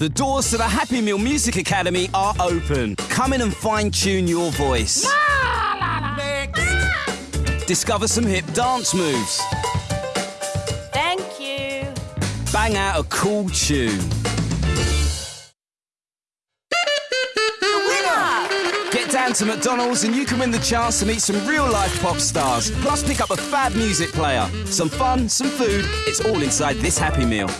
The doors to the Happy Meal Music Academy are open. Come in and fine tune your voice. Discover some hip dance moves. Thank you. Bang out a cool tune. Get down to McDonald's and you can win the chance to meet some real life pop stars. Plus, pick up a fab music player. Some fun, some food. It's all inside this Happy Meal.